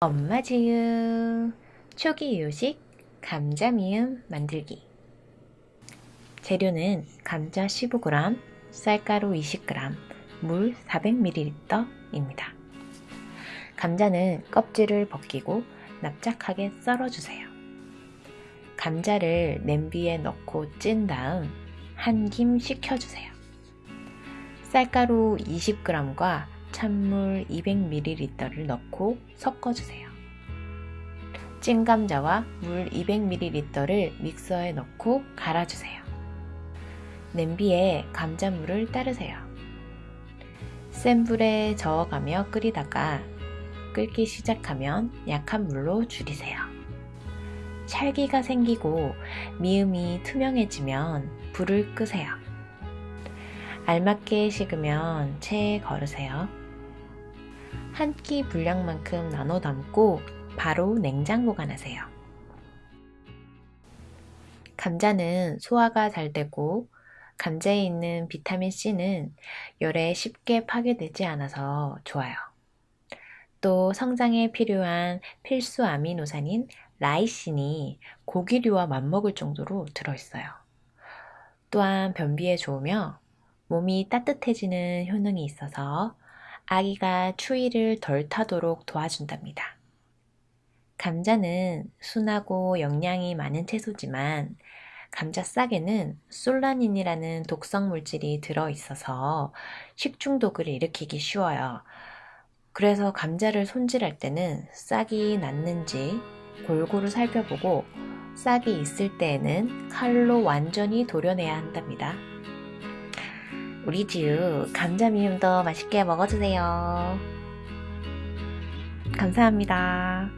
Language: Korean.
엄마 지유 초기 요식 감자 미음 만들기 재료는 감자 15g, 쌀가루 20g, 물 400ml입니다. 감자는 껍질을 벗기고 납작하게 썰어주세요. 감자를 냄비에 넣고 찐 다음 한 김 식혀주세요. 쌀가루 20g과 찬물 200ml를 넣고 섞어주세요. 찐 감자와 물 200ml를 믹서에 넣고 갈아주세요. 냄비에 감자물을 따르세요. 센 불에 저어가며 끓이다가 끓기 시작하면 약한 물로 줄이세요. 찰기가 생기고 미음이 투명해지면 불을 끄세요. 알맞게 식으면 체에 걸으세요. 한 끼 분량만큼 나눠 담고 바로 냉장 보관하세요. 감자는 소화가 잘 되고 감자에 있는 비타민C는 열에 쉽게 파괴되지 않아서 좋아요. 또 성장에 필요한 필수 아미노산인 라이신이 고기류와 맞먹을 정도로 들어있어요. 또한 변비에 좋으며 몸이 따뜻해지는 효능이 있어서 아기가 추위를 덜 타도록 도와준답니다. 감자는 순하고 영양이 많은 채소지만 감자 싹에는 솔라닌이라는 독성 물질이 들어있어서 식중독을 일으키기 쉬워요. 그래서 감자를 손질할 때는 싹이 났는지 골고루 살펴보고 싹이 있을 때에는 칼로 완전히 도려내야 한답니다. 우리 지우 감자 미음도 맛있게 먹어주세요. 감사합니다.